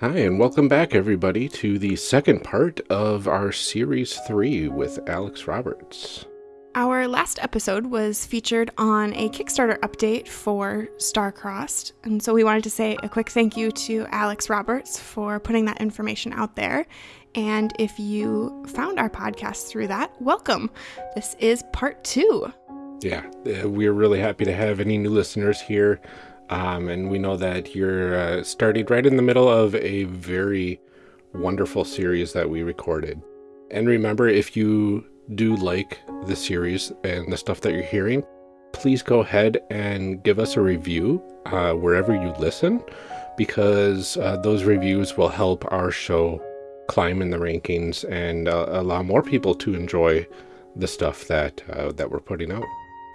Hi, and welcome back, everybody, to the second part of our Series 3 with Alex Roberts. Our last episode was featured on a Kickstarter update for Starcrossed, and so we wanted to say a quick thank you to Alex Roberts for putting that information out there. And if you found our podcast through that, welcome. This is part two. Yeah, uh, we're really happy to have any new listeners here. Um, and we know that you're uh, starting right in the middle of a very wonderful series that we recorded. And remember, if you do like the series and the stuff that you're hearing, please go ahead and give us a review uh, wherever you listen, because uh, those reviews will help our show climb in the rankings and uh, allow more people to enjoy the stuff that uh, that we're putting out.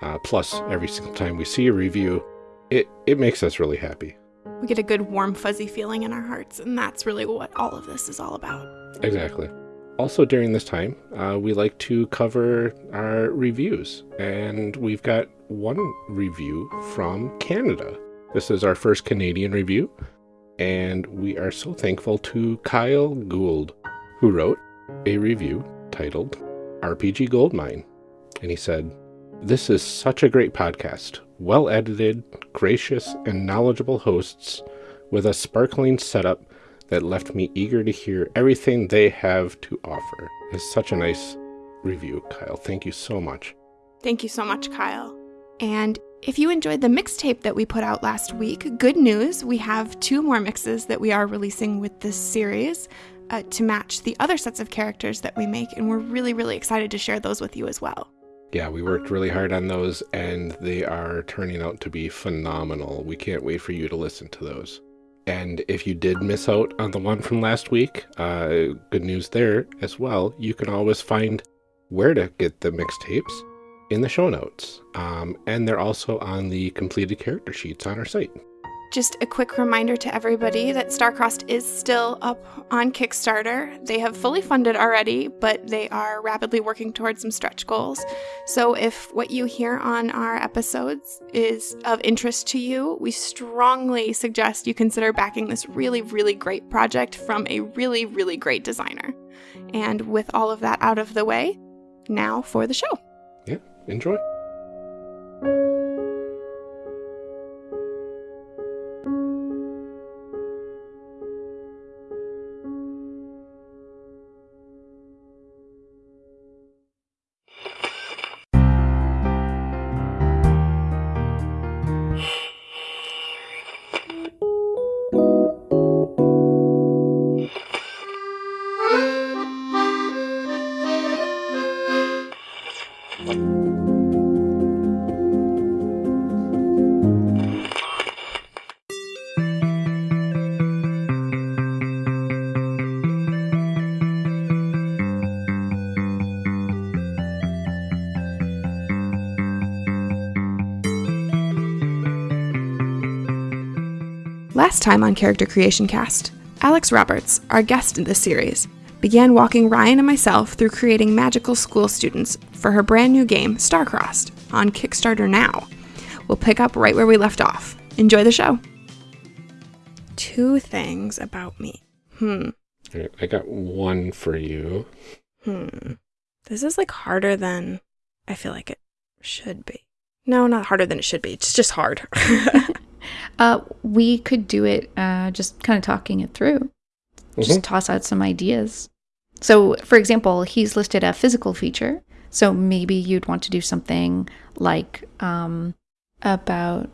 Uh, plus, every single time we see a review, it it makes us really happy. We get a good warm fuzzy feeling in our hearts, and that's really what all of this is all about. Exactly. Also, during this time, uh, we like to cover our reviews, and we've got one review from Canada. This is our first Canadian review, and we are so thankful to Kyle Gould, who wrote a review titled RPG Goldmine. And he said, This is such a great podcast. Well edited, gracious, and knowledgeable hosts with a sparkling setup that left me eager to hear everything they have to offer. It's such a nice review, Kyle. Thank you so much. Thank you so much, Kyle. And if you enjoyed the mixtape that we put out last week, good news, we have two more mixes that we are releasing with this series uh, to match the other sets of characters that we make, and we're really, really excited to share those with you as well. Yeah, we worked really hard on those, and they are turning out to be phenomenal. We can't wait for you to listen to those. And if you did miss out on the one from last week, uh, good news there as well. You can always find where to get the mixtapes in the show notes. Um, and they're also on the completed character sheets on our site. Just a quick reminder to everybody that Starcrossed is still up on Kickstarter. They have fully funded already, but they are rapidly working towards some stretch goals. So if what you hear on our episodes is of interest to you, we strongly suggest you consider backing this really, really great project from a really, really great designer. And with all of that out of the way, now for the show. Yeah, enjoy. Last time on Character Creation Cast, Alex Roberts, our guest in this series, began walking Ryan and myself through creating magical school students for her brand new game, Starcrossed, on Kickstarter now. We'll pick up right where we left off. Enjoy the show. Two things about me. Hmm. Alright, I got one for you. Hmm. This is like harder than I feel like it should be. No, not harder than it should be. It's just hard. Uh, we could do it uh, just kind of talking it through. Just toss out some ideas. So, for example, he's listed a physical feature. So maybe you'd want to do something like um, about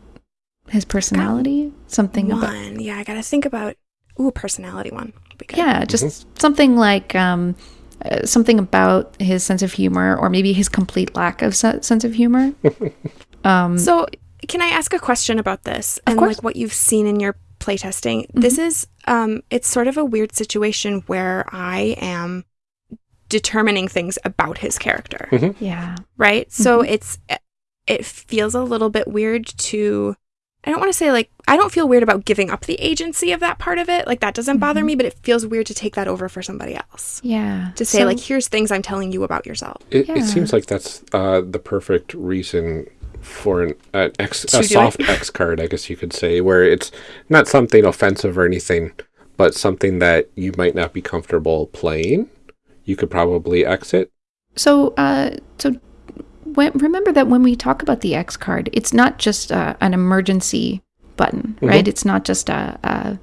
his personality, something about one. Yeah, I gotta think about. Ooh, personality one. would be good. yeah, just something like um, uh, something about his sense of humor, or maybe his complete lack of se- sense of humor. um, So, can I ask a question about this and course. like what you've seen in your playtesting? This is um it's sort of a weird situation where I am determining things about his character, yeah, right? So it's it feels a little bit weird to I don't want to say like I don't feel weird about giving up the agency of that part of it. Like that doesn't bother me, but it feels weird to take that over for somebody else. yeah. To say So- like here's things I'm telling you about yourself. It, Yeah. it seems like that's uh, the perfect reason for an, an X, a soft. X card, I guess you could say, where it's not something offensive or anything, but something that you might not be comfortable playing, you could probably exit. So, uh, so when, remember that when we talk about the X card, it's not just uh, an emergency button, Mhm. right? It's not just a a,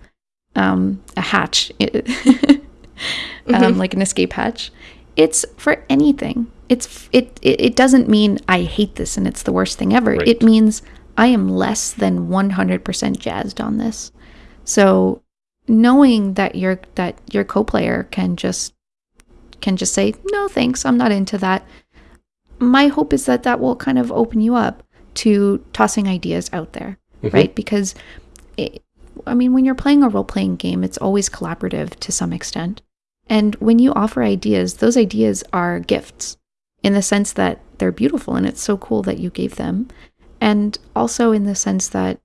um, a hatch, um, like an escape hatch. It's for anything. It's it, it it doesn't mean I hate this and it's the worst thing ever. Right. It means I am less than one hundred percent jazzed on this. So knowing that your that your co-player can just can just say no thanks i'm not into that my hope is that that will kind of open you up to tossing ideas out there Mhm. right because it, i mean when you're playing a role-playing game it's always collaborative to some extent and when you offer ideas those ideas are gifts in the sense that they're beautiful and it's so cool that you gave them and also in the sense that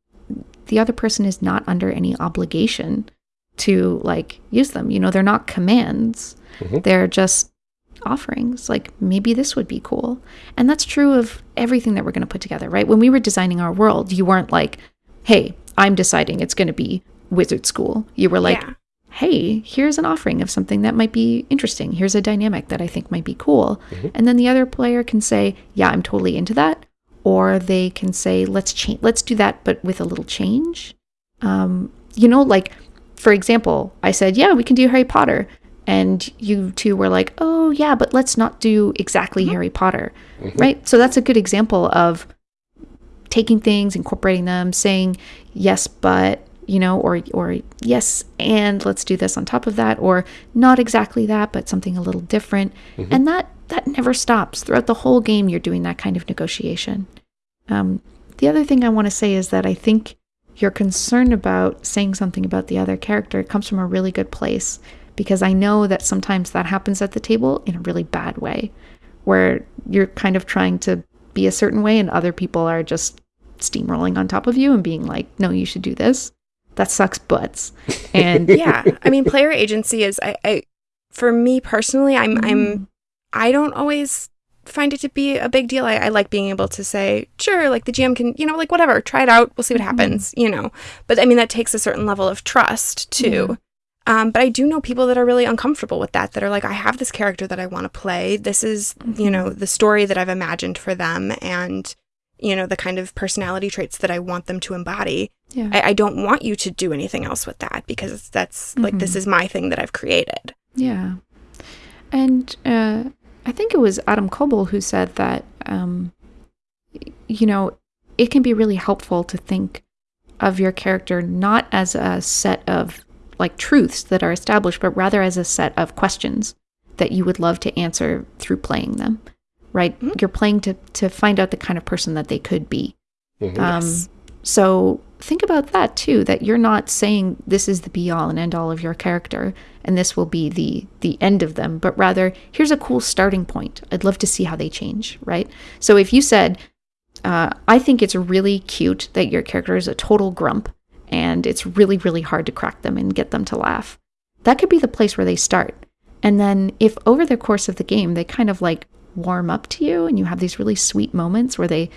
the other person is not under any obligation to like use them. You know, they're not commands. Mhm. They're just offerings. Like maybe this would be cool. And that's true of everything that we're going to put together, right? When we were designing our world, you weren't like, "Hey, I'm deciding it's going to be wizard school." You were like, yeah. Hey, here's an offering of something that might be interesting. Here's a dynamic that I think might be cool. Mhm. And then the other player can say, yeah, I'm totally into that. Or they can say, let's change, let's do that, but with a little change. Um, you know, like, for example, I said, yeah, we can do Harry Potter. And you two were like, oh, yeah, but let's not do exactly Harry Potter. Mhm. Right. So that's a good example of taking things, incorporating them, saying yes, but you know, or or yes, and let's do this on top of that, or not exactly that, but something a little different. Mhm. And that that never stops throughout the whole game. You're doing that kind of negotiation. Um, the other thing I want to say is that I think your concern about saying something about the other character comes from a really good place because I know that sometimes that happens at the table in a really bad way, where you're kind of trying to be a certain way and other people are just steamrolling on top of you and being like, no, you should do this. That sucks butts. And yeah i mean player agency is I, I for me personally i'm Mm. i'm i don't always find it to be a big deal I, I like being able to say sure like the gm can you know like whatever try it out we'll see what Mhm. happens you know but i mean that takes a certain level of trust too um, but i do know people that are really uncomfortable with that that are like i have this character that i want to play this is you Mhm. know the story that i've imagined for them and you know the kind of personality traits that i want them to embody yeah. I, I don't want you to do anything else with that because that's like this Mhm. is my thing that I've created. Yeah. And uh, I think it was Adam Koebel who said that, um, you know, it can be really helpful to think of your character not as a set of like truths that are established, but rather as a set of questions that you would love to answer through playing them. Right? Mhm. You're playing to to find out the kind of person that they could be. Mhm. Um, Yes. So think about that too. That you're not saying this is the be all and end all of your character, and this will be the the end of them, but rather here's a cool starting point. I'd love to see how they change. Right. So if you said, uh, I think it's really cute that your character is a total grump, and it's really really hard to crack them and get them to laugh. That could be the place where they start. And then if over the course of the game they kind of like warm up to you and you have these really sweet moments where they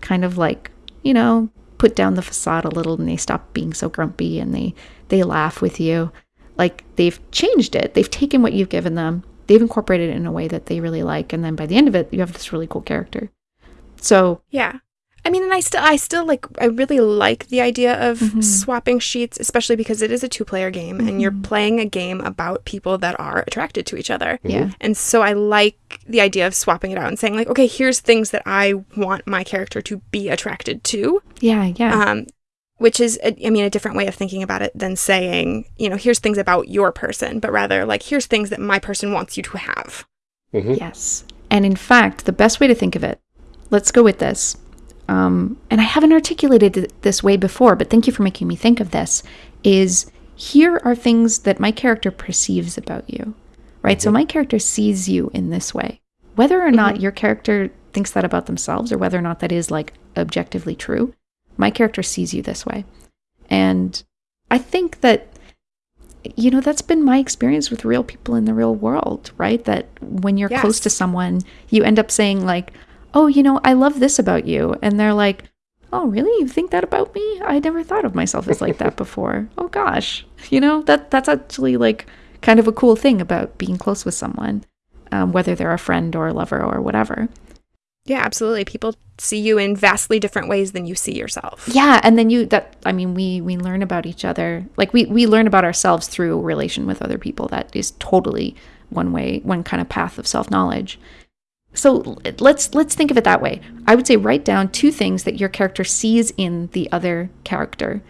kind of like, you know, put down the facade a little and they stop being so grumpy and they they laugh with you. Like they've changed it. They've taken what you've given them. They've incorporated it in a way that they really like and then by the end of it you have this really cool character. So, Yeah. I mean, and I still, I still like, I really like the idea of Mhm. swapping sheets, especially because it is a two player game and you're Mhm. playing a game about people that are attracted to each other. yeah. And so I like the idea of swapping it out and saying, like, okay, here's things that I want my character to be attracted to. Yeah, yeah. Um, which is, a, I mean, a different way of thinking about it than saying, you know, here's things about your person, but rather like, here's things that my person wants you to have. Mhm. Yes. And in fact, the best way to think of it, let's go with this. Um, and I haven't articulated it this way before, but thank you for making me think of this. Is here are things that my character perceives about you, right? So Mhm. my character sees you in this way. Whether or not your character thinks that about themselves or whether or not that is like objectively true, my character sees you this way. And I think that you know that's been my experience with real people in the real world right that when you're close to someone you end up saying like oh you know i love this about you and they're like oh, really? You think that about me? I never thought of myself as like that before. Oh gosh, you know that that's actually like kind of a cool thing about being close with someone, um, whether they're a friend or a lover or whatever. Yeah, absolutely. People see you in vastly different ways than you see yourself. Yeah, and then you that I mean we we learn about each other. Like we we learn about ourselves through relation with other people. That is totally one way, one kind of path of self-knowledge. So let's let's think of it that way. I would say write down two things that your character sees in the other character,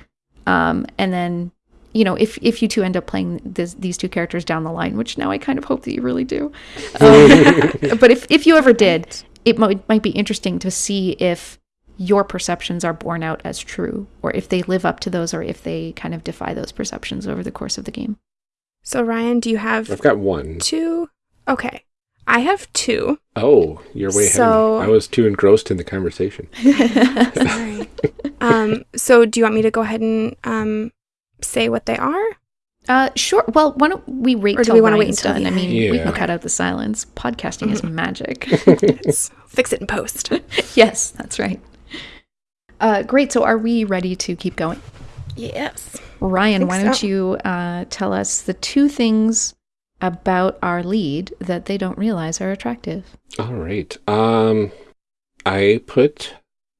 um, and then you know if if you two end up playing this, these two characters down the line, which now I kind of hope that you really do. Um, but if if you ever did, it might might be interesting to see if your perceptions are borne out as true, or if they live up to those, or if they kind of defy those perceptions over the course of the game. So Ryan, do you have I've got one. two? Okay. I have two. Oh, you're way So- ahead. I was too engrossed in the conversation. Sorry. um, so do you want me to go ahead and um, say what they are? Uh, sure. Well, why don't we wait Or till we wanna wait Ryan's until done? I mean, we can cut out the silence. Podcasting is magic. Fix it in post. yes, that's right. Uh, great. So, are we ready to keep going? Yes. Ryan, think why don't you uh, tell us the two things about our lead that they don't realize are attractive? All right. Um, I put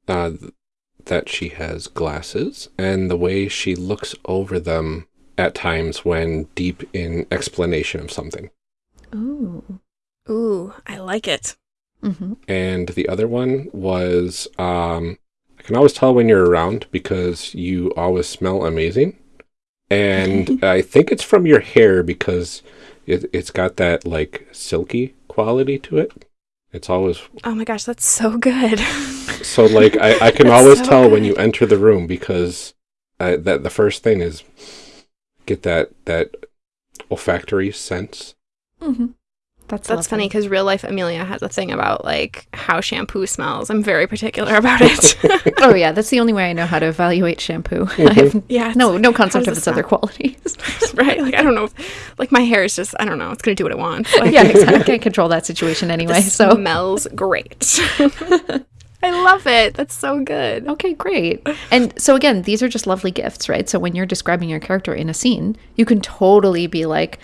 uh, that she has glasses and the way she looks over them at times when deep in explanation of something. Ooh. Ooh, I like it. Mm-hmm. And the other one was um, I can always tell when you're around because you always smell amazing. And I think it's from your hair because it, it's got that like silky quality to it. It's always Oh my gosh, that's so good. so like I, I can always so tell when you enter the room because uh, that the first thing is get that that olfactory sense. Mm-hmm. That's That's funny because real life Amelia has a thing about like how shampoo smells. I'm very particular about it. oh yeah, that's the only way I know how to evaluate shampoo. Mm-hmm. I have yeah, no no concept of it its other qualities. right? Like I don't know. if- Like my hair is just I don't know. It's gonna do what it wants. Like, yeah, exactly. I can't control that situation anyway. it So smells great. I love it. That's so good. Okay, great. And so again, these are just lovely gifts, right? So when you're describing your character in a scene, you can totally be like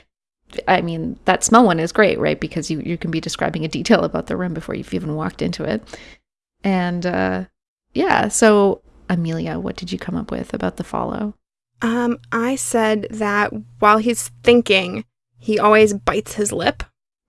I mean, that smell one is great, right? Because you, you can be describing a detail about the room before you've even walked into it. And uh yeah, so Amelia, what did you come up with about the follow? Um, I said that while he's thinking, he always bites his lip,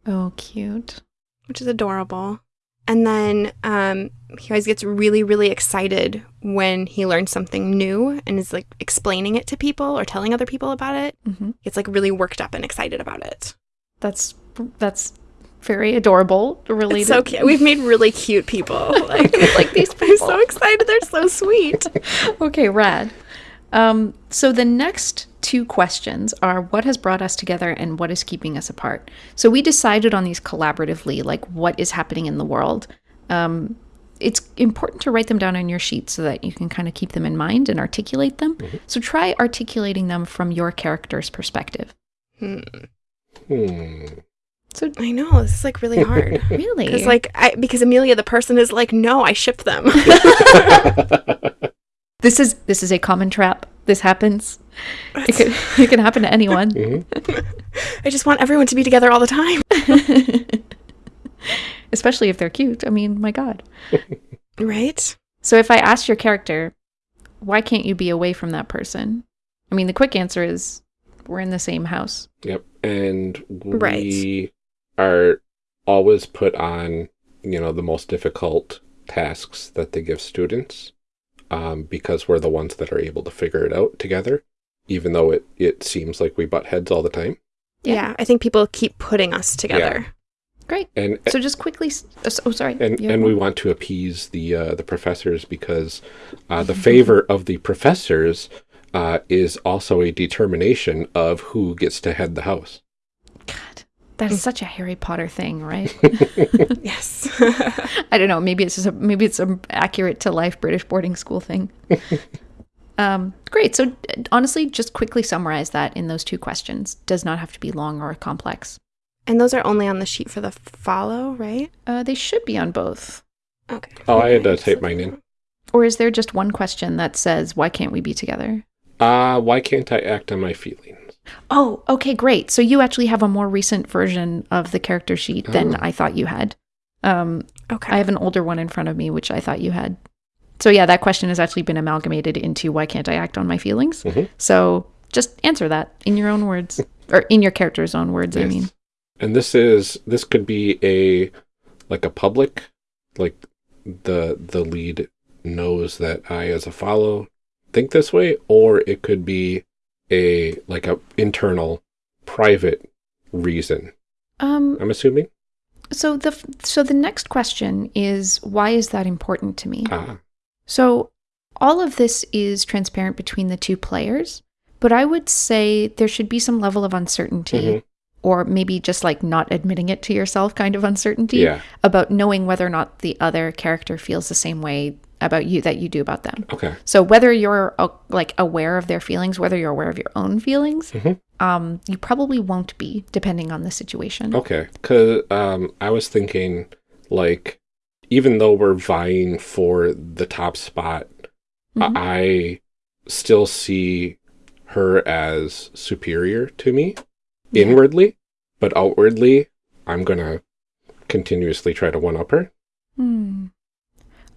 Oh, cute. which is adorable. And then um, he always gets really, really excited when he learns something new and is like explaining it to people or telling other people about it. hmm Gets like really worked up and excited about it. That's that's very adorable. Really, so cute. We've made really cute people. Like, Like these I'm people. so excited. They're so sweet. okay, rad. Um, so the next two questions are what has brought us together and what is keeping us apart. So we decided on these collaboratively, like what is happening in the world. Um, it's important to write them down on your sheet so that you can kind of keep them in mind and articulate them. So try articulating them from your character's perspective. Hmm. Hmm. So I know this is like really hard. really, Because like I because Amelia the person is like no I ship them. this is this is a common trap. This happens. It can, it can happen to anyone. Mhm. I just want everyone to be together all the time. Especially if they're cute. I mean, my God. Right? So if I ask your character, why can't you be away from that person? I mean, the quick answer is we're in the same house. Yep. And we Right. are always put on, you know, the most difficult tasks that they give students um, because we're the ones that are able to figure it out together, even though it, it seems like we butt heads all the time. Yeah. Yeah. I think people keep putting us together. Great. And So just quickly. oh, Oh, sorry. and, and we want to appease the uh, the professors because uh, the favor of the professors uh, is also a determination of who gets to head the house. God, that is such a Harry Potter thing, right? Yes. I don't know. Maybe it's just a, maybe it's a accurate to life British boarding school thing. um, great. So honestly, just quickly summarize that in those two questions. Does not have to be long or complex. and those are only on the sheet for the follow, right? Uh, they should be on both. Okay. Oh, I had to type look mine in. Or is there just one question that says, why can't we be together? Uh, why can't I act on my feelings? Oh, okay, great. So you actually have a more recent version of the character sheet than Oh. I thought you had. Um, Okay. I have an older one in front of me, which I thought you had. So yeah, that question has actually been amalgamated into why can't I act on my feelings? Mhm. So just answer that in your own words, or in your character's own words. I mean, And this is this could be a like a public, like the the lead knows that I as a follow think this way, or it could be a like a internal private reason. um, I'm assuming. so the so the next question is why is that important to me? Ah, So all of this is transparent between the two players, but I would say there should be some level of uncertainty. Mhm. Or maybe just like not admitting it to yourself, kind of uncertainty yeah. about knowing whether or not the other character feels the same way about you that you do about them. Okay. So whether you're uh, like aware of their feelings, whether you're aware of your own feelings, Mhm. um, you probably won't be, depending on the situation. Okay. Cause um, I was thinking like even though we're vying for the top spot, Mhm. I still see her as superior to me Yeah. inwardly, but outwardly, I'm gonna continuously try to one up her. Hmm.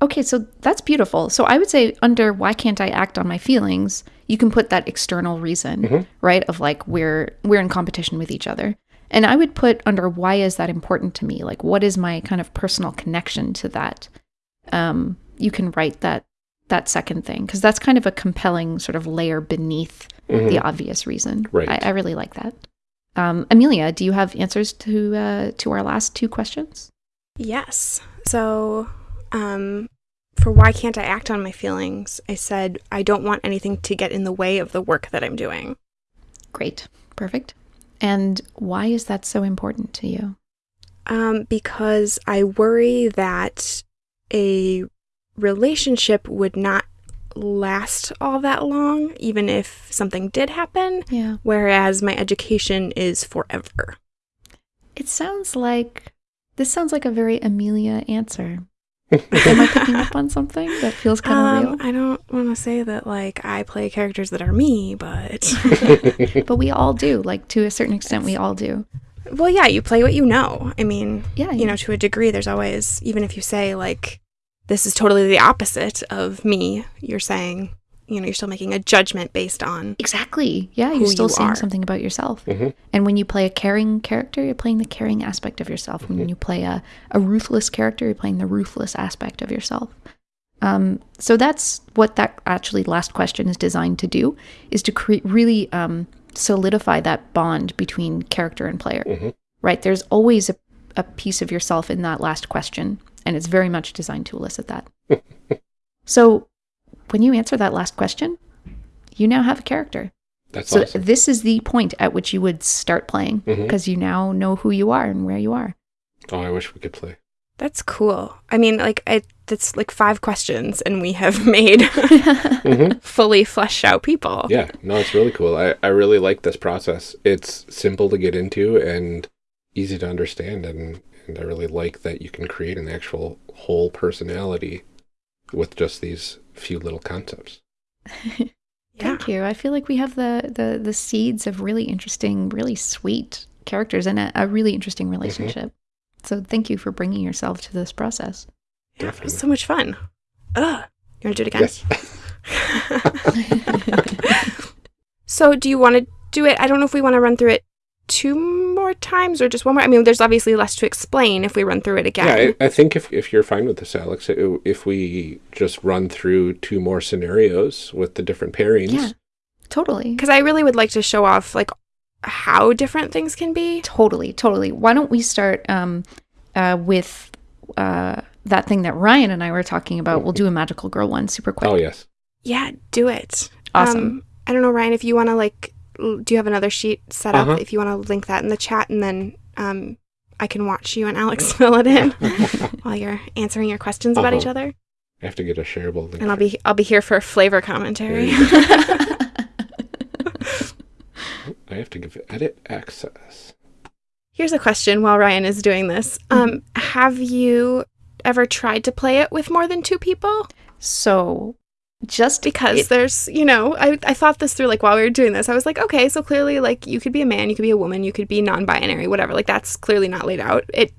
Okay, so that's beautiful. So I would say under why can't I act on my feelings, you can put that external reason, Mhm. right? Of like we're we're in competition with each other. And I would put under why is that important to me? Like what is my kind of personal connection to that? Um, you can write that that second thing because that's kind of a compelling sort of layer beneath Mhm. the obvious reason. Right. I, I really like that. Um, Amelia, do you have answers to uh, to our last two questions? Yes. So, um, for why can't I act on my feelings, I said I don't want anything to get in the way of the work that I'm doing. Great, perfect. And why is that so important to you? Um, because I worry that a relationship would not last all that long, even if something did happen, Yeah. whereas my education is forever. It sounds like this sounds like a very Amelia answer. Am I picking up on something that feels kind of Um, I don't want to say that like I play characters that are me, but? But we all do. Like to a certain extent, we all do. well, yeah, you play what you know. I mean, Yeah. you know, to a degree, there's always, even if you say, like, this is totally the opposite of me, you're saying, you know, you're still making a judgment based on. Exactly. Yeah, you're still you saying are. something about yourself. Mhm. And when you play a caring character, you're playing the caring aspect of yourself. When you play a, a ruthless character, you're playing the ruthless aspect of yourself. Um, so that's what that actually last question is designed to do, is to create really um, solidify that bond between character and player. Mhm. Right? There's always a, a piece of yourself in that last question, and it's very much designed to elicit that. so when you answer that last question, you now have a character. That's So awesome. this is the point at which you would start playing because you now know who you are and where you are. Oh, I wish we could play. That's cool. I mean, like, I, that's like five questions, and we have made hmm fully fleshed out people. Yeah, no, it's really cool. I, I really like this process. It's simple to get into and easy to understand, and, and I really like that you can create an actual whole personality with just these few little concepts. Yeah. Thank you. I feel like we have the the the seeds of really interesting, really sweet characters and a, a really interesting mm-hmm. relationship. So thank you for bringing yourself to this process. Yeah, it was so much fun. Ugh. You want to do it again? Yes. So, do you want to do it? I don't know if we want to run through it two more times or just one more. I mean, there's obviously less to explain if we run through it again. Yeah, I, I think if, if you're fine with this, Alex, i- if we just run through two more scenarios with the different pairings. Yeah. Totally. Because I really would like to show off like how different things can be. Totally, totally. Why don't we start um, uh, with uh, that thing that Ryan and I were talking about? We'll do a magical girl one super quick. Oh, yes. Yeah, do it. Awesome. Um, I don't know, Ryan, if you want to like, l- do you have another sheet set up? Uh-huh. If you want to link that in the chat, and then um, I can watch you and Alex fill it in while you're answering your questions about each Uh-huh. other, I have to get a shareable link. and I'll be I'll be here for flavor commentary. I have to give it edit access. Here's a question while Ryan is doing this. Um, have you ever tried to play it with more than two people? So just because it- there's you know I, I thought this through like while we were doing this i was like okay so clearly like you could be a man you could be a woman you could be non-binary whatever like that's clearly not laid out it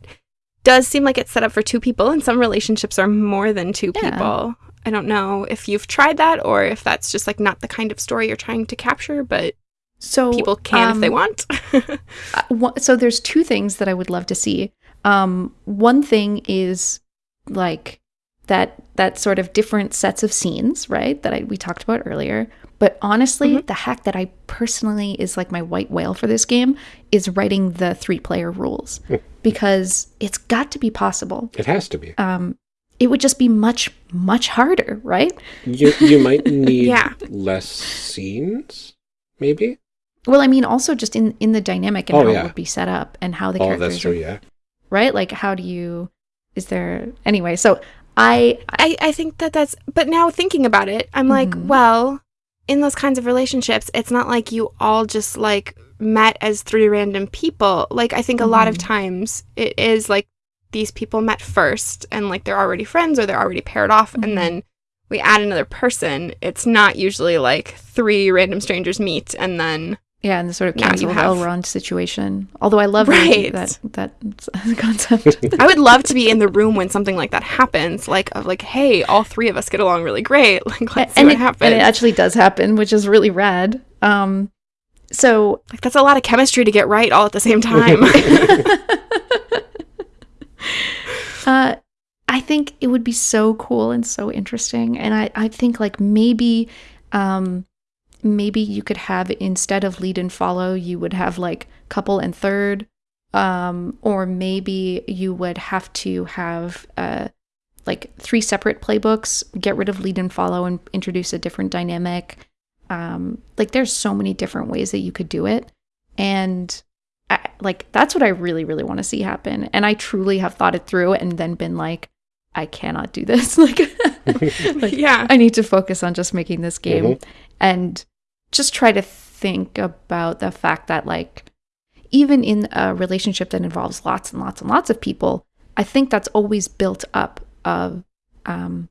does seem like it's set up for two people and some relationships are more than two Yeah. people i don't know if you've tried that or if that's just like not the kind of story you're trying to capture but so people can if they um, want uh, so there's two things that I would love to see. Um, one thing is like that that sort of different sets of scenes, right? That I, we talked about earlier. But honestly, Mhm. the hack that I personally is like my white whale for this game is writing the three player rules because it's got to be possible. It has to be. Um, it would just be much much harder, right? You you might need Yeah. less scenes, maybe. Well, I mean, also just in in the dynamic and Oh, how yeah. it would be set up and how the oh, characters that's true. are Yeah. right? Like, how do you? Is there anyway? So I I, I think that that's but now thinking about it i'm like Mhm. well in those kinds of relationships it's not like you all just like met as three random people like i think a lot of Mhm. times it is like these people met first and like they're already friends or they're already paired off Mhm. and then we add another person it's not usually like three random strangers meet and then yeah, and the sort of cancel have- Elrond situation. Although I love Right. that that concept. i would love to be in the room when something like that happens like of like hey all three of us get along really great like let's see and what it, happens and it actually does happen, which is really rad. Um, so Like that's a lot of chemistry to get right all at the same time. uh, I think it would be so cool and so interesting. And I, I think like maybe, um, maybe you could have instead of lead and follow, you would have like couple and third, um, or maybe you would have to have uh, like three separate playbooks, get rid of lead and follow, and introduce a different dynamic. Um, like there's so many different ways that you could do it, and I, like that's what I really, really want to see happen. And I truly have thought it through and then been like, I cannot do this. like, like, yeah. I need to focus on just making this game Mhm. and just try to think about the fact that like even in a relationship that involves lots and lots and lots of people, I think that's always built up of um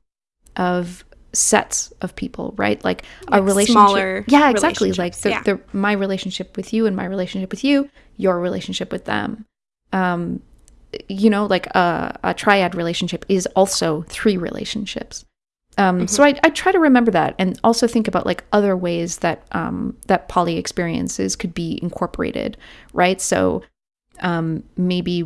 of sets of people, right? Like, a relationship. smaller yeah, exactly. Like the, relationships, the my relationship with you and my relationship with you, your relationship with them. Um, you know, like a, a triad relationship is also three relationships. Um, So I, I try to remember that, and also think about like other ways that um, that poly experiences could be incorporated, right? So um, maybe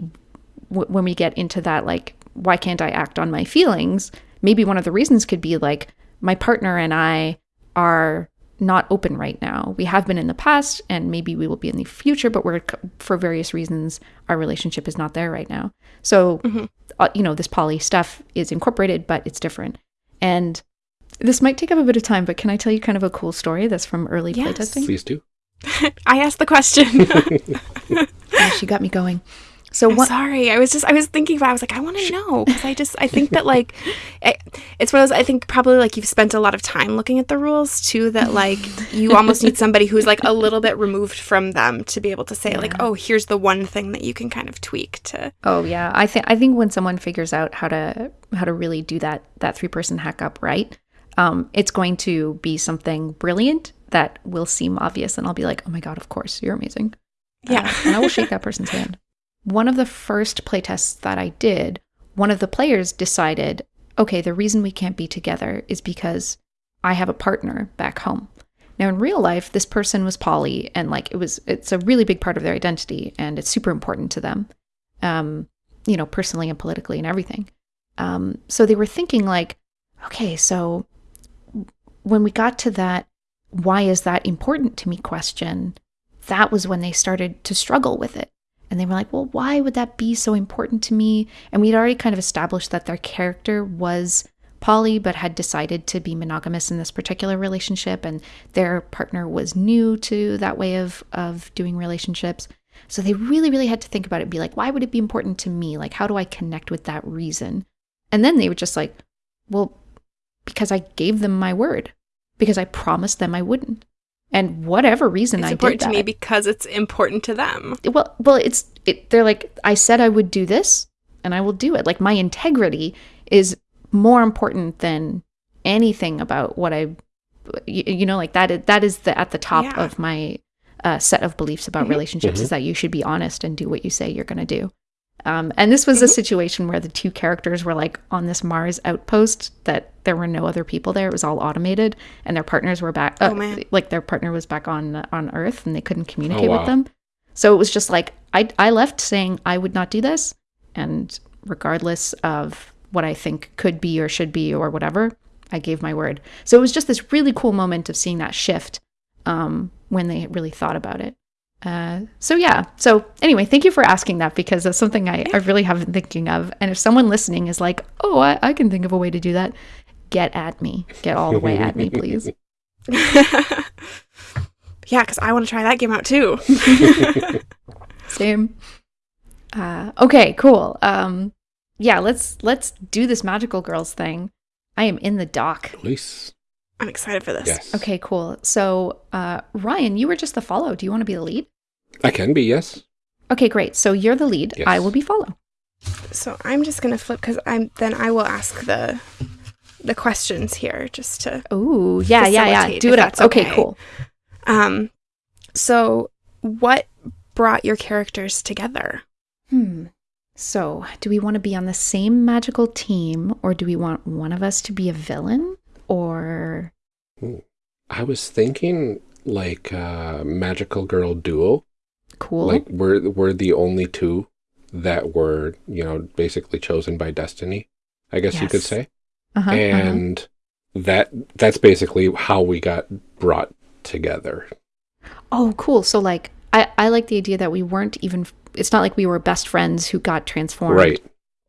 w- when we get into that, like, why can't I act on my feelings? Maybe one of the reasons could be like my partner and I are not open right now. We have been in the past, and maybe we will be in the future, but we're for various reasons our relationship is not there right now. So, Mhm. uh, you know, this poly stuff is incorporated, but it's different. And this might take up a bit of time, but can I tell you kind of a cool story that's from early Yes. playtesting? Please do. I asked the question. She got me going. So I'm what? sorry. I was just I was thinking about. I was like, I want to know because I just I think that like it, it's one of those. I think probably like you've spent a lot of time looking at the rules too. That like you almost need somebody who's like a little bit removed from them to be able to say like, oh, here's the one thing that you can kind of tweak to. Oh yeah, I think I think when someone figures out how to how to really do that that three person hack up right, um, it's going to be something brilliant that will seem obvious, and I'll be like, oh my god, of course, you're amazing. Yeah. Uh, and I will shake that person's hand. One of the first playtests that I did, one of the players decided, okay, the reason we can't be together is because I have a partner back home. Now in real life, this person was poly and like it was it's a really big part of their identity and it's super important to them. Um, you know, personally and politically and everything. Um, so they were thinking like, okay, so when we got to that why is that important to me question, that was when they started to struggle with it. And they were like, well, why would that be so important to me? And we'd already kind of established that their character was poly, but had decided to be monogamous in this particular relationship. And their partner was new to that way of, of doing relationships. So they really, really had to think about it be like, why would it be important to me? Like, how do I connect with that reason? And then they were just like, well, because I gave them my word, because I promised them I wouldn't. And whatever reason It's I important did to me because it's important to them. well well it's it, they're like i said i would do this and i will do it like my integrity is more important than anything about what I, you, you know, like that. is- That is the at the top Yeah. of my uh, set of beliefs about Mhm. relationships Mhm. is that you should be honest and do what you say you're going to do. Um, and this was a Mhm. situation where the two characters were like on this Mars outpost that there were no other people there. It was all automated, and their partners were back. Uh, Oh, man. Like their partner was back on on Earth, and they couldn't communicate wow. with them. So it was just like I I left saying I would not do this, and regardless of what I think could be or should be or whatever, I gave my word. So it was just this really cool moment of seeing that shift um, when they really thought about it. Uh, so yeah. So anyway, thank you for asking that because that's something I, I really have been thinking of. And if someone listening is like, "Oh, I, I can think of a way to do that," get at me. Get all the way at me, please. yeah, because I want to try that game out too. Same. Uh, okay, cool. Um, yeah, let's let's do this magical girls thing. I am in the dock. Nice. I'm excited for this. Yes. Okay, cool. So, uh, Ryan, you were just the follow. Do you want to be the lead? I can be, yes. Okay, great. So you're the lead. Yes. I will be follow. So I'm just gonna flip because I'm then I will ask the the questions here just to Oh, yeah, yeah, yeah. Do it up. that's Okay, okay. cool. um. So what brought your characters together? Hmm. So, do we want to be on the same magical team, or do we want one of us to be a villain? Or I was thinking like uh magical girl duo. cool? Like we're we're the only two that were, you know, basically chosen by destiny, I guess you could say. uh-huh, uh-huh. and that that's basically how we got brought together. Oh, cool. So like I I like the idea that we weren't even it's not like we were best friends who got transformed Right.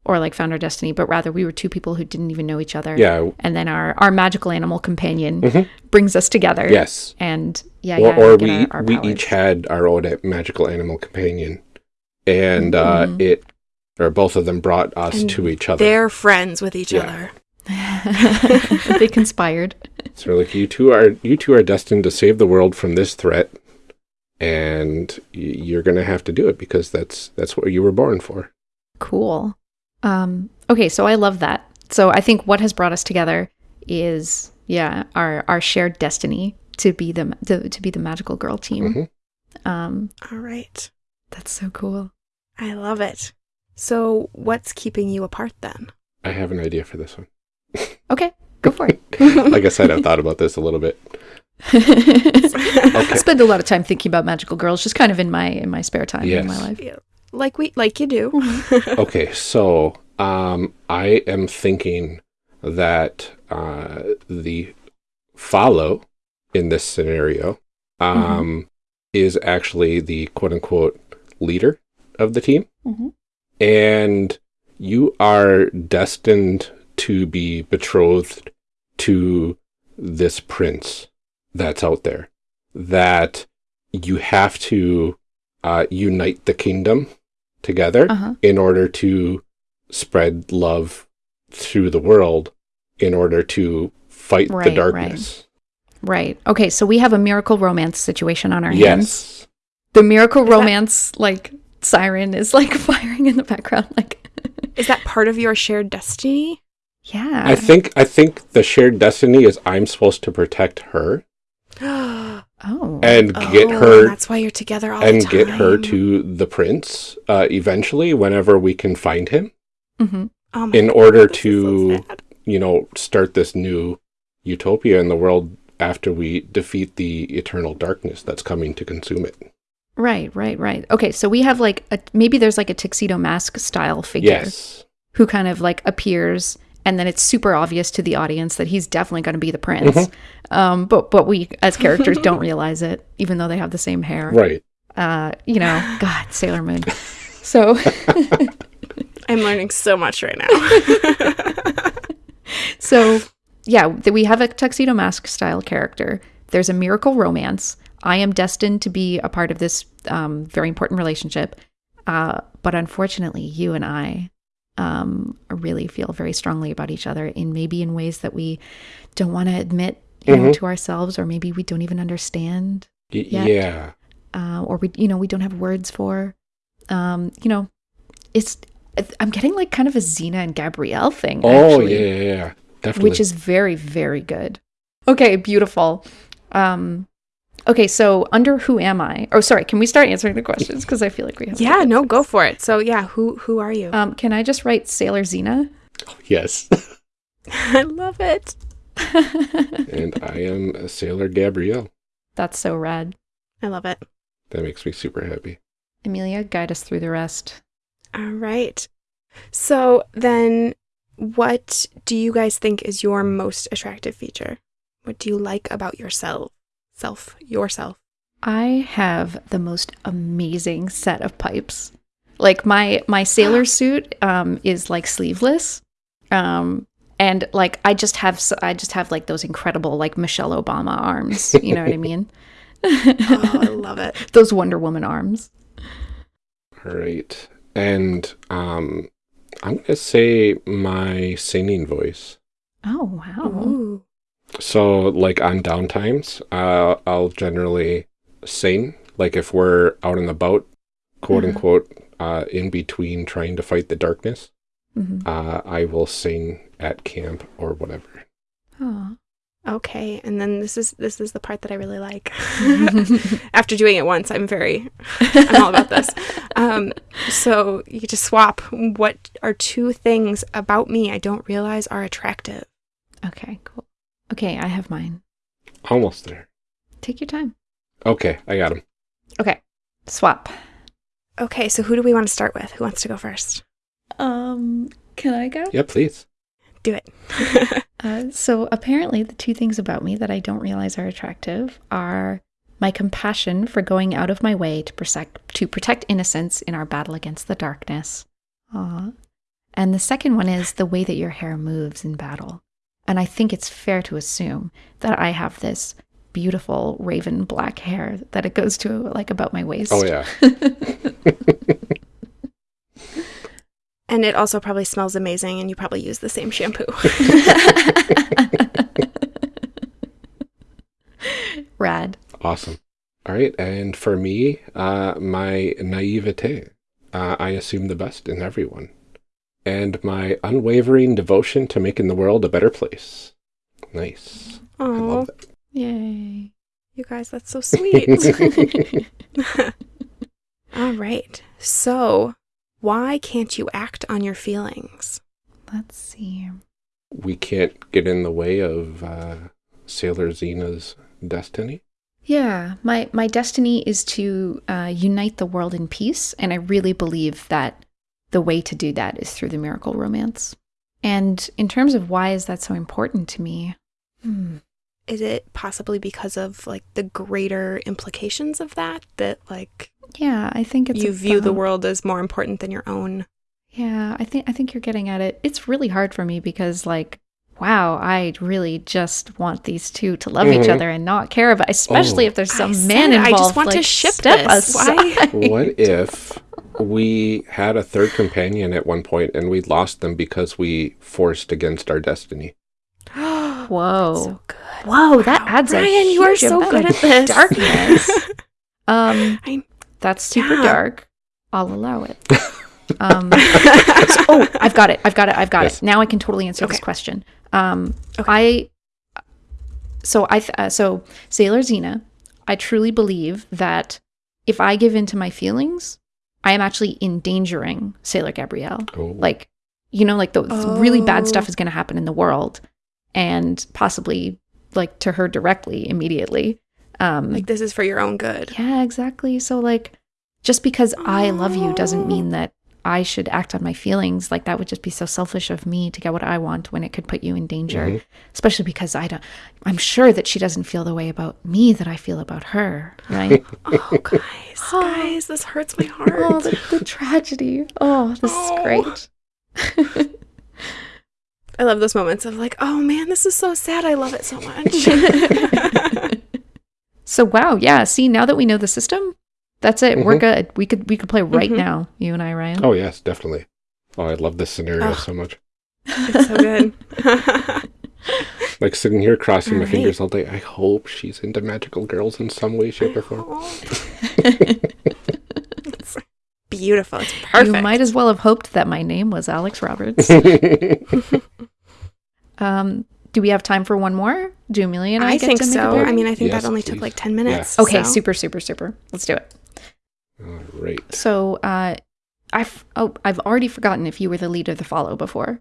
Or like found our destiny, but rather we were two people who didn't even know each other. Yeah. And then our our magical animal companion Mhm. brings us together. Yes. And yeah, or yeah, or we our- our we powers. each had our own magical animal companion, and uh, Mhm. it or both of them brought us And to each other. They're friends with each Yeah. other. they conspired. So like you two are you two are destined to save the world from this threat, and y- you're gonna have to do it because that's that's what you were born for. Cool. Um, okay, so I love that. So I think what has brought us together is yeah, our our shared destiny to be the to, to be the magical girl team. Mhm. Um, All right. that's so cool. I love it. So what's keeping you apart then? I have an idea for this one. Okay, go for it. Like I said, I've thought about this a little bit. I spend a lot of time thinking about magical girls, just kind of in my in my spare time in my Yes. life. Like we like you do. Okay, so um, I am thinking that uh, the follow in this scenario um, is actually the quote unquote leader of the team, Mhm. and you are destined to be betrothed to this prince that's out there. That you have to uh, unite the kingdom together Uh huh. in order to spread love through the world in order to fight Right, the darkness. Right. Okay. So we have a miracle romance situation on our hands. Yes. The miracle Is that- romance like siren is like firing in the background. Like, Is that part of your shared destiny? yeah. I think I think the shared destiny is I'm supposed to protect her oh, oh. and get her That's why you're together all and the time. get her to the prince uh, eventually whenever we can find him Mhm. Oh in God, order this to so you know start this new utopia in the world after we defeat the eternal darkness that's coming to consume it. Right. Right. Right. Okay. So we have like a maybe there's like a tuxedo mask style figure Yes. who kind of like appears. And then it's super obvious to the audience that he's definitely going to be the prince, Mhm. um, but but we as characters don't realize it, even though they have the same hair. Right. Uh, you know, God, Sailor Moon. So I'm learning so much right now. So, yeah, we have a tuxedo mask style character. There's a miracle romance. I am destined to be a part of this um, very important relationship. Uh, but unfortunately, you and I um, really feel very strongly about each other in maybe in ways that we don't want to admit you know, to ourselves, or maybe we don't even understand, Y- Yeah. yeah. uh, or we, you know, we don't have words for. Um, you know, it's. I'm getting like kind of a Xena and Gabrielle thing. Oh actually. yeah, yeah, yeah. Definitely. which is very very good. Okay, beautiful. Um okay, so under who am I? Oh, sorry, can we start answering the questions because I feel like we have Yeah, no, go for it. So yeah, who who are you? Um can I just write Sailor Xena? yes. I love it. and I am Sailor Gabrielle. That's so rad. I love it. That makes me super happy. Amelia, guide us through the rest. All right. So then what do you guys think is your most attractive feature? What do you like about yourself? Self, yourself. I have the most amazing set of pipes. Like my my sailor suit um is like sleeveless. Um and like I just have I just have like those incredible like Michelle Obama arms, you know what I mean? Oh, I love it. those Wonder Woman arms. All right. And um, I'm going to say my singing voice. Oh wow. Ooh. So, like on downtimes, uh, I'll generally sing. Like if we're out and about, quote Mhm. unquote, uh, in between trying to fight the darkness, hmm uh, I will sing at camp or whatever. Oh. Okay, and then this is this is the part that I really like. After doing it once, I'm very I'm all about this. Um, so you get to swap. What are two things about me I don't realize are attractive? Okay, cool. Okay, I have mine. Almost there. Take your time. Okay, I got him. Okay. Swap. Okay, so who do we want to start with? Who wants to go first? Um, can I go? Yeah, please. Do it. Uh, so apparently, the two things about me that I don't realize are attractive are my compassion for going out of my way to protect to protect innocence in our battle against the darkness. Aw. And the second one is the way that your hair moves in battle. And I think it's fair to assume that I have this beautiful raven black hair that it goes to like about my waist. Oh, yeah. and it also probably smells amazing, and you probably use the same shampoo. Rad. Awesome. All right. And for me, uh, my naivete. Uh, I assume the best in everyone. And my unwavering devotion to making the world a better place. Nice. I Oh, love that. Yay. you guys, that's so sweet. All right. So, why can't you act on your feelings? Let's see. We can't get in the way of uh, Sailor Xena's destiny. Yeah, my my destiny is to uh, unite the world in peace, and I really believe that the way to do that is through the miracle romance. And in terms of why is that so important to me? Hmm. Is it possibly because of like the greater implications of that that like Yeah, I think it's you view the world as more important than your own? Yeah, I think I think you're getting at it. It's really hard for me because like wow, I really just want these two to love each Mhm. other and not care about, especially Oh. if there's some I man it, involved. I just want to like, ship step this. Why? aside. what if we had a third companion at one point and we lost them because we forced against our destiny? Whoa. So good. Whoa, that Wow, adds a Ryan, you are huge so amount good of at this. darkness. um, I- that's super Yeah. dark. I'll allow it. Um, so- oh, I've got it. I've got it. I've got Yes. it. Now I can totally answer this question. Um, Okay. I so I th- uh, so Sailor Xena. I truly believe that if I give in to my feelings, I am actually endangering Sailor Gabrielle Oh, like you know like the really bad Oh. stuff is going to happen in the world and possibly like to her directly immediately um like this is for your own good. yeah exactly so like just because i love you doesn't mean that i should act on my feelings like that would just be so selfish of me to get what i want when it could put you in danger Mhm. especially because i don't i'm sure that she doesn't feel the way about me that i feel about her right Oh, guys, guys, this hurts my heart. oh the, the tragedy oh this Oh. is great I love those moments of like, oh man, this is so sad. I love it so much. So wow, yeah. See, now that we know the system, that's it. We're Mhm. good. We could we could play right Mhm. now, you and I, Ryan. Oh, yes, definitely. Oh, I love this scenario Ugh. so much. it's so good. Like sitting here crossing my Alright. fingers all day. I hope she's into magical girls in some way, shape, or form. It's beautiful. It's perfect. You might as well have hoped that my name was Alex Roberts. Um, do we have time for one more? Do Amelia and I, I get think to make a so. I mean, I think Yes, that only please. took like 10 minutes. okay, so- super, super, super. Let's do it. All right. So, uh, I've oh, I've already forgotten if you were the lead or the follow before.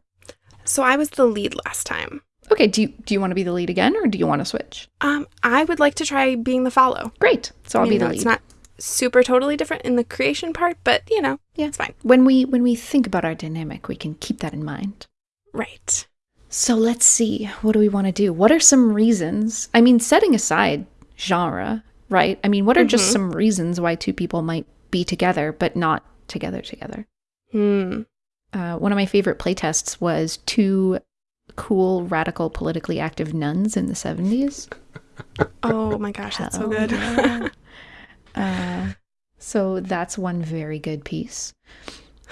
So I was the lead last time. Okay, do you do you want to be the lead again, or do you want to switch? Um, I would like to try being the follow. Great. So I'll I mean, be the that's lead. It's not super totally different in the creation part, but you know, Yeah. it's fine. when we when we think about our dynamic, we can keep that in mind. Right. So let's see. What do we want to do? What are some reasons? I mean, setting aside genre, right? I mean, what are just Mhm. some reasons why two people might be together but not together together? Hmm. Uh, one of my favorite playtests was two cool, radical, politically active nuns in the 70s. Oh my gosh, that's so good. yeah. uh, so that's one very good piece.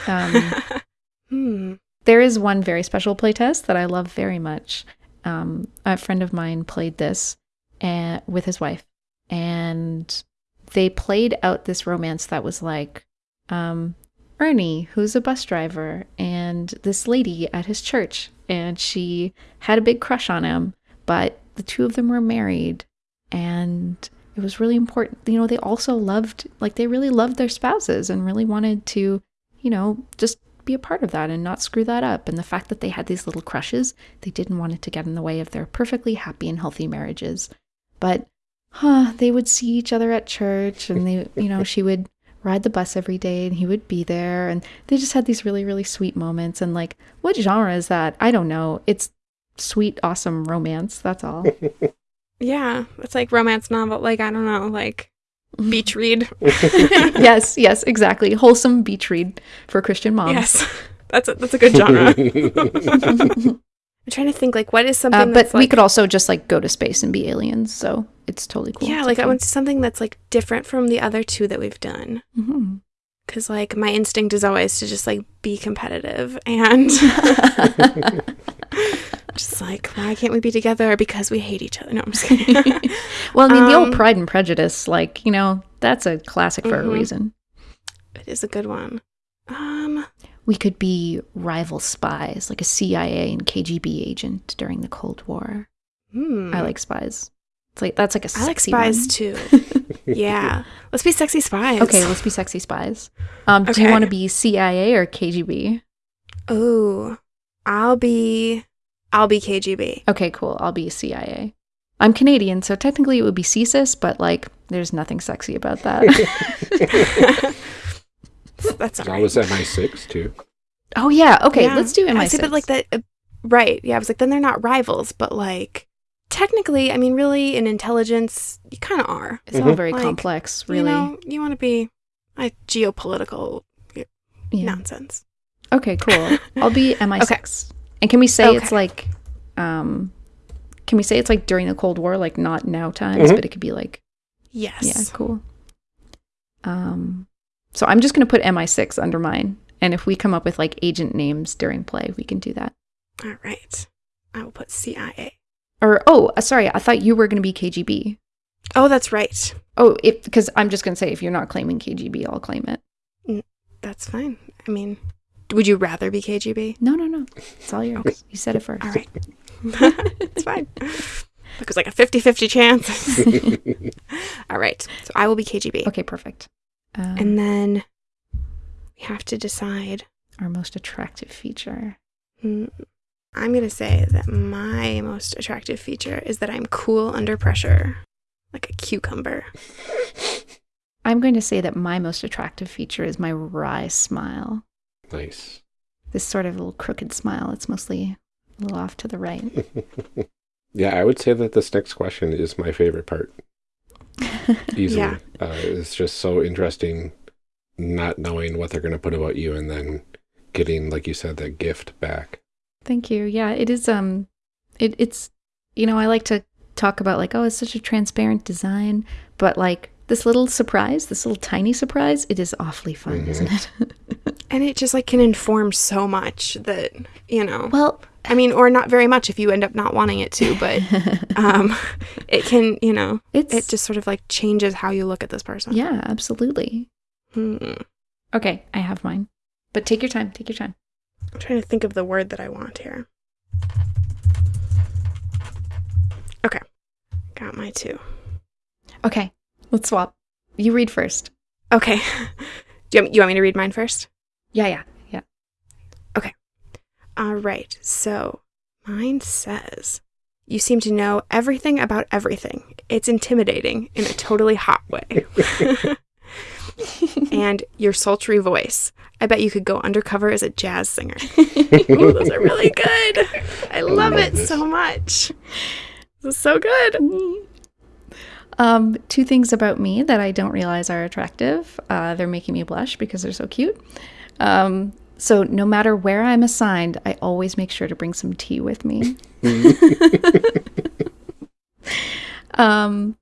Um, hmm. There is one very special playtest that I love very much. Um, a friend of mine played this and, with his wife, and they played out this romance that was like um, Ernie, who's a bus driver, and this lady at his church, and she had a big crush on him, but the two of them were married, and it was really important. You know, they also loved, like, they really loved their spouses and really wanted to, you know, just be a part of that and not screw that up. And the fact that they had these little crushes, they didn't want it to get in the way of their perfectly happy and healthy marriages. But huh, they would see each other at church and they, you know, she would ride the bus every day and he would be there. And they just had these really, really sweet moments. And like, what genre is that? I don't know. It's sweet, awesome romance. That's all. Yeah, it's like romance novel. Like I don't know, like beach read. yes, yes, exactly. Wholesome beach read for Christian moms. Yes, that's a, that's a good genre. I'm trying to think like what is something Uh, but we like, could also just like go to space and be aliens. So it's totally cool. yeah, It's like I want something that's like different from the other two that we've done. Because like my instinct is always to just like be competitive and just like why can't we be together because we hate each other? No, I'm just kidding. well, I mean, the Um, old Pride and Prejudice, like, you know, that's a classic for Mhm. a reason. it is a good one. Um, We could be rival spies, like a CIA and KGB agent during the Cold War. hmm. I like spies. It's like that's like a I like sexy spies one. too. Yeah, let's be sexy spies. Okay, let's be sexy spies. Um, Do you want to be CIA or KGB? Oh, I'll be, I'll be KGB. Okay, cool. I'll be CIA. I'm Canadian, so technically it would be CSIS, but like, there's nothing sexy about that. That's all That right. was MI6 too. oh yeah, okay, Yeah. let's do I MI6. see, but like that, uh, right? Yeah, I was like, then they're not rivals, but like, technically, I mean, really, in intelligence, you kind of are. It's all Mhm. very Like, complex, really. You know, you want to be a geopolitical yeah. nonsense. Okay, cool. I'll be MI6. And can we say it's like, um, can we say it's like during the Cold War, like not now times, Mhm. but it could be like, Yes. yeah, cool. Um, so I'm just gonna put MI6 under mine, and if we come up with like agent names during play, we can do that. All right. I will put CIA. Or oh, uh, sorry, I thought you were gonna be KGB. Oh, that's right. Oh, because I'm just gonna say if you're not claiming KGB, I'll claim it. That's fine. I mean, would you rather be KGB? No, no, no, it's all yours. Okay. You said it first. All right. it's fine. It was like a 50 50 chance. All right. So I will be KGB. Okay, perfect. Um, And then we have to decide. our most attractive feature. Hmm, I'm going to say that my most attractive feature is that I'm cool under pressure, like a cucumber. I'm going to say that my most attractive feature is my wry smile. Nice. This sort of little crooked smile. It's mostly a little off to the right. Yeah, I would say that this next question is my favorite part. Easily. Yeah. Uh, it's just so interesting not knowing what they're going to put about you and then getting, like you said, that gift back. Thank you. Yeah, it is. Um, it it's you know I like to talk about like oh it's such a transparent design, but like this little surprise, this little tiny surprise, it is awfully fun, Mhm. isn't it? And it just like can inform so much that, you know, well, I mean, or not very much if you end up not wanting it to, but um, it can, you know, it's, it just sort of like changes how you look at this person. Yeah, absolutely. Hmm. Okay, I have mine. But take your time, take your time. I'm trying to think of the word that I want here. Okay, got my two. Okay, let's swap. You read first. Okay. Do you, you want me to read mine first? Yeah, yeah, yeah. Okay. All right. So mine says, You seem to know everything about everything. It's intimidating in a totally hot way. and your sultry voice. I bet you could go undercover as a jazz singer. Ooh, those are really good. I love it so much. This is so good. Um, two things about me that I don't realize are attractive. Uh, they're making me blush because they're so cute. Um, so no matter where I'm assigned, I always make sure to bring some tea with me. um,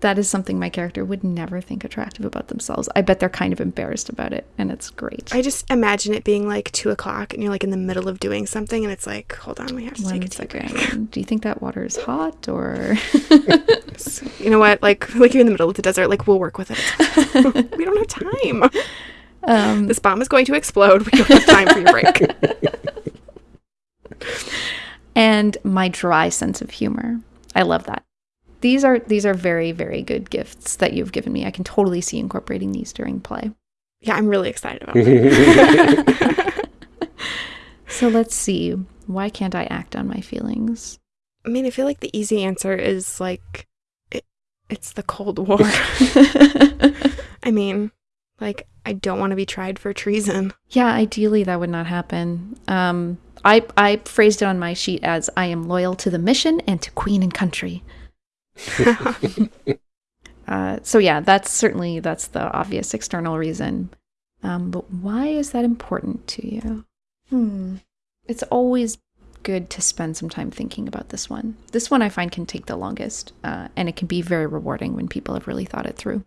that is something my character would never think attractive about themselves. I bet they're kind of embarrassed about it, and it's great. I just imagine it being like two o'clock and you're like in the middle of doing something and it's like, hold on, we have to One take a second. second. Do you think that water is hot or? You know what? Like, like you're in the middle of the desert. Like, we'll work with it. we don't have time. Um, This bomb is going to explode. We don't have time for your break. and my dry sense of humor. I love that. These are these are very very good gifts that you've given me. I can totally see incorporating these during play. Yeah, I'm really excited about it. So let's see. Why can't I act on my feelings? I mean, I feel like the easy answer is like, it, it's the Cold War. I mean, like, I don't want to be tried for treason. yeah, ideally that would not happen. Um, I I phrased it on my sheet as I am loyal to the mission and to Queen and country. Uh, so yeah, that's certainly that's the obvious external reason. Um, but why is that important to you? Hmm. It's always good to spend some time thinking about this one. This one I find can take the longest, uh, and it can be very rewarding when people have really thought it through.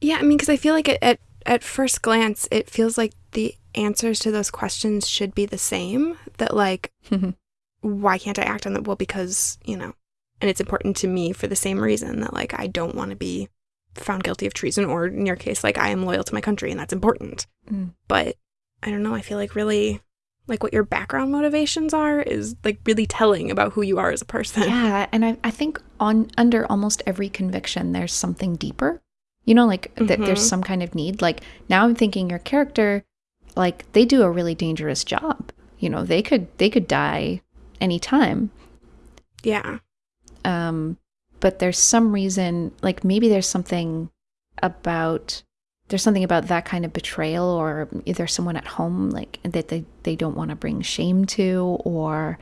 Yeah, I mean, because I feel like at, at at first glance, it feels like the answers to those questions should be the same. That like, why can't I act on that? Well, because you know, and it's important to me for the same reason that like I don't want to be found guilty of treason, or in your case, like I am loyal to my country, and that's important. Mm. But I don't know. I feel like really. Like what your background motivations are is like really telling about who you are as a person. yeah, and I, I think on under almost every conviction, there's something deeper. You know, like that there's Mhm. some kind of need. Like now, I'm thinking your character, like they do a really dangerous job. You know, they could they could die anytime. Yeah. um, but there's some reason like maybe there's something about there's something about that kind of betrayal or either someone at home like that they, they don't want to bring shame to or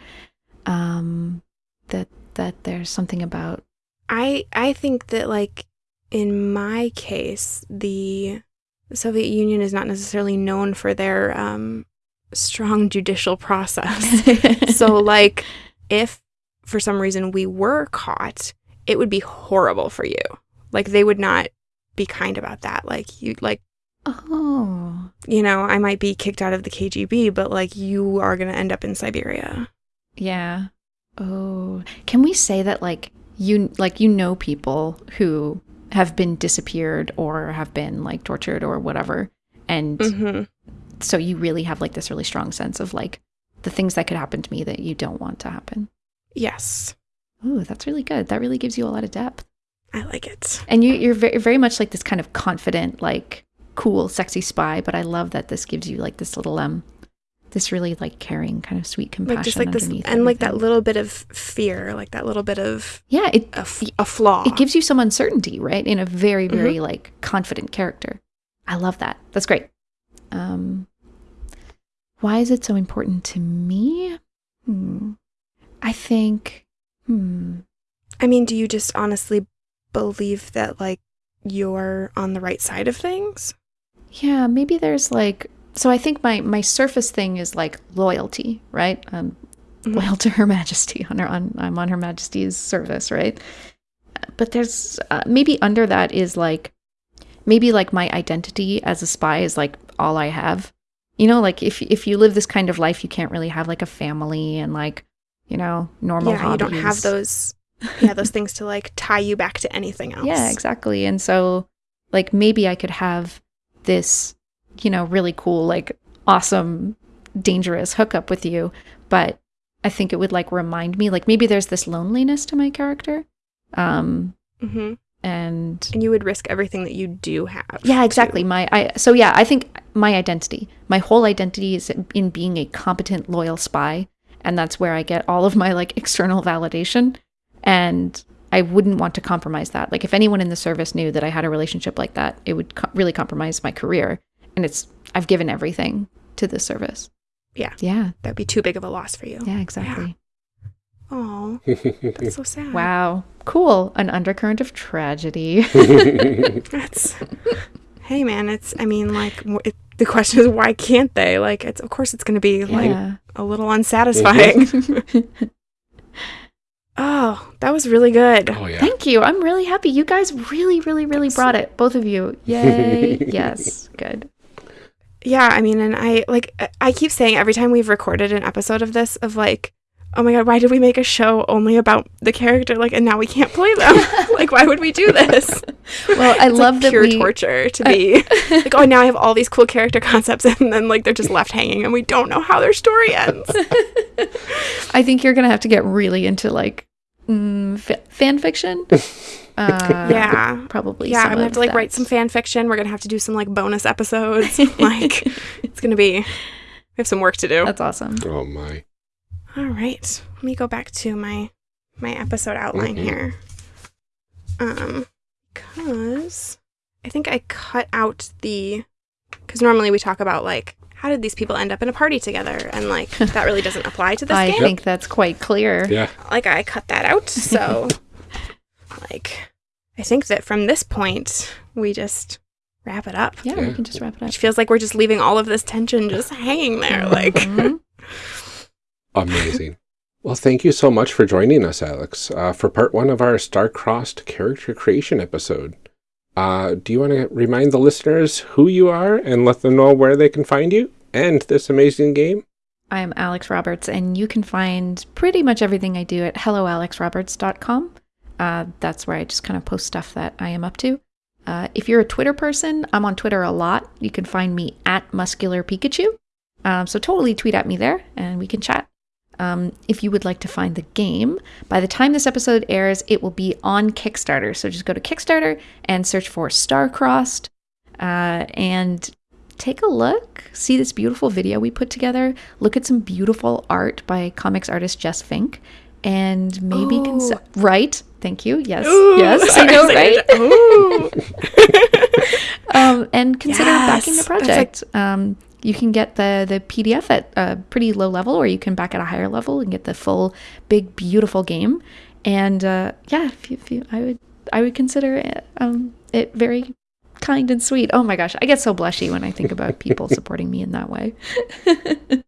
um that that there's something about I I think that like in my case, the Soviet Union is not necessarily known for their um, strong judicial process. so like if for some reason we were caught, it would be horrible for you. Like they would not be kind about that. Like you like oh you know, I might be kicked out of the KGB, but like you are going to end up in Siberia. yeah oh can we say that like you like you know people who have been disappeared or have been like tortured or whatever and Mhm. so you really have like this really strong sense of like the things that could happen to me that you don't want to happen. Yes. Ooh, that's really good. That really gives you a lot of depth. I like it. And you, you're very, very much like this kind of confident, like cool, sexy spy. But I love that this gives you like this little um, this really like caring, kind of sweet compassion Like just like this and like that little bit of fear, like that little bit of Yeah, it a, f- a flaw. it gives you some uncertainty, right? In a very, very like confident character. I love that. That's great. Um, why is it so important to me? Hmm. I think. Hmm. I mean, do you just honestly believe that like you're on the right side of things? Yeah, maybe there's like. So I think my my surface thing is like loyalty, right? I'm Mhm. loyal to Her Majesty. On her, on I'm on Her Majesty's service, right? But there's uh, maybe under that is like maybe like my identity as a spy is like all I have. You know, like if if you live this kind of life, you can't really have like a family and like you know normal. yeah, you don't have those yeah, those things to like tie you back to anything else. Yeah, exactly. And so, like, maybe I could have this, you know, really cool, like, awesome, dangerous hookup with you. But I think it would, like, remind me, like, maybe there's this loneliness to my character. Um, Mm-hmm. And And you would risk everything that you do have. yeah, exactly. My I so yeah, I think my identity, my whole identity is in being a competent, loyal spy, and that's where I get all of my like external validation. And I wouldn't want to compromise that. Like if anyone in the service knew that I had a relationship like that, it would co- really compromise my career. And it's I've given everything to the service. Yeah. Yeah. That'd be too big of a loss for you. Yeah. Exactly. Oh, that's so sad. Wow. Cool. An undercurrent of tragedy. That's. hey, man. It's. I mean, like, it, the question is, why can't they? Like, it's. Of course, it's going to be like yeah. a little unsatisfying. oh, that was really good. oh, yeah. Thank you. I'm really happy. You guys really, really, really brought it. Both of you. Yay. yes. Good. Yeah, I mean, and I like I- I keep saying every time we've recorded an episode of this of like, oh my god, why did we make a show only about the character? Like, and now we can't play them. like, why would we do this? Well, I It's love like that pure we. torture to be like, oh, now I have all these cool character concepts, and then like they're just left hanging, and we don't know how their story ends. I think you're gonna have to get really into like mm, fa- fan fiction. Uh, yeah. probably. Yeah, some I'm gonna have to like that. write some fan fiction. We're gonna have to do some like bonus episodes. like, it's gonna be. We have some work to do. That's awesome. Oh, my. All right. Let me go back to my my episode outline Mhm. here. Um cuz I think I cut out the cuz normally we talk about like how did these people end up in a party together and like that really doesn't apply to this I game. think that's quite clear. Yeah. Like I cut that out. So like I think that from this point we just wrap it up. Yeah, Yeah. we can just wrap it up. Which feels like we're just leaving all of this tension just hanging there like Mhm. Amazing. Well, thank you so much for joining us, Alex, uh, for part one of our star-crossed character creation episode. Uh, do you want to remind the listeners who you are and let them know where they can find you and this amazing game? I'm Alex Roberts, and you can find pretty much everything I do at helloalexroberts.com. Uh, that's where I just kind of post stuff that I am up to. Uh, if you're a Twitter person, I'm on Twitter a lot. You can find me at Muscular Pikachu. Um, so totally tweet at me there, and we can chat. Um, if you would like to find the game, by the time this episode airs, it will be on Kickstarter. So just go to Kickstarter and search for Starcrossed, uh, and take a look. See this beautiful video we put together. Look at some beautiful art by comics artist Jess Fink, and maybe Ooh. cons- right. Thank you. Yes, Ooh, yes, I know, sorry. right? Um, and consider backing the Yes, that's like- project. um, you can get the the PDF at a pretty low level, or you can back at a higher level and get the full, big, beautiful game. And uh, yeah, if you, if you, I would I would consider it, um, it very kind and sweet. Oh my gosh, I get so blushy when I think about people supporting me in that way.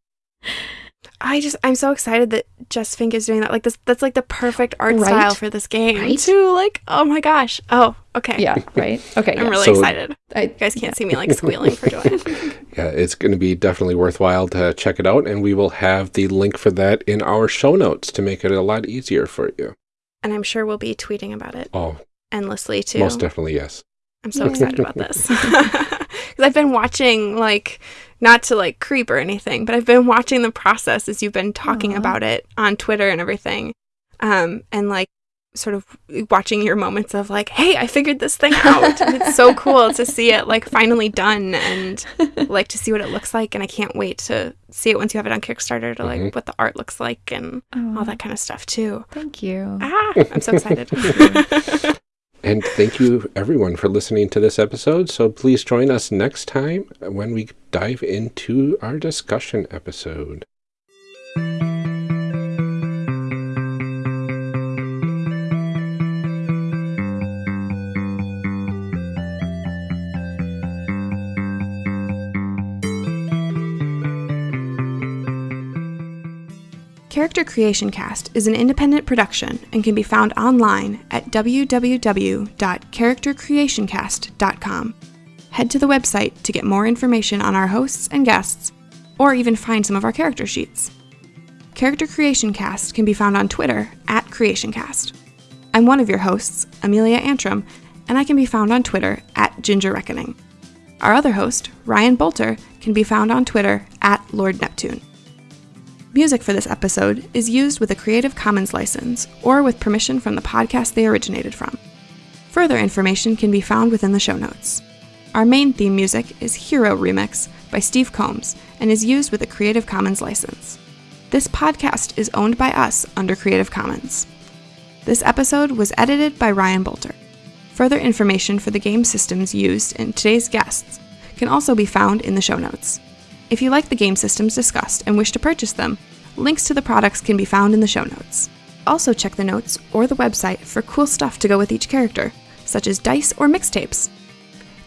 I just I'm so excited that Jess Fink is doing that. Like this that's like the perfect art Right? style for this game Right? too. Like, oh my gosh. Oh, okay. yeah, right. Okay, I'm yeah. really So- excited. I, You guys can't see me like squealing for joy. Yeah, it's going to be definitely worthwhile to check it out, and we will have the link for that in our show notes to make it a lot easier for you. and I'm sure we'll be tweeting about it Oh, endlessly too. most definitely, yes. I'm so excited about this. Cuz I've been watching like not to like creep or anything, but I've been watching the process as you've been talking Aw. about it on Twitter and everything. Um and like sort of watching your moments of like, "Hey, I figured this thing out." and it's so cool to see it like finally done and like to see what it looks like and I can't wait to see it once you have it on Kickstarter to like Mhm. what the art looks like and Aw, all that kind of stuff too. Thank you. Ah, I'm so excited. And thank you, everyone, for listening to this episode. So please join us next time when we dive into our discussion episode. Character Creation Cast is an independent production and can be found online at www.charactercreationcast.com. Head to the website to get more information on our hosts and guests, or even find some of our character sheets. Character Creation Cast can be found on Twitter at CreationCast. I'm one of your hosts, Amelia Antrim, and I can be found on Twitter at Ginger Reckoning. Our other host, Ryan Boelter, can be found on Twitter at Lord Neptune. Music for this episode is used with a Creative Commons license or with permission from the podcast they originated from. Further information can be found within the show notes. Our main theme music is Hero Remix by Steve Combs and is used with a Creative Commons license. This podcast is owned by us under Creative Commons. This episode was edited by Ryan Boelter. Further information for the game systems used in today's guests can also be found in the show notes. If you like the game systems discussed and wish to purchase them, links to the products can be found in the show notes. Also, check the notes or the website for cool stuff to go with each character, such as dice or mixtapes.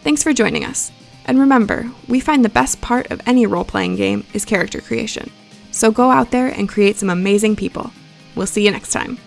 Thanks for joining us. And remember, we find the best part of any role playing game is character creation. So go out there and create some amazing people. We'll see you next time.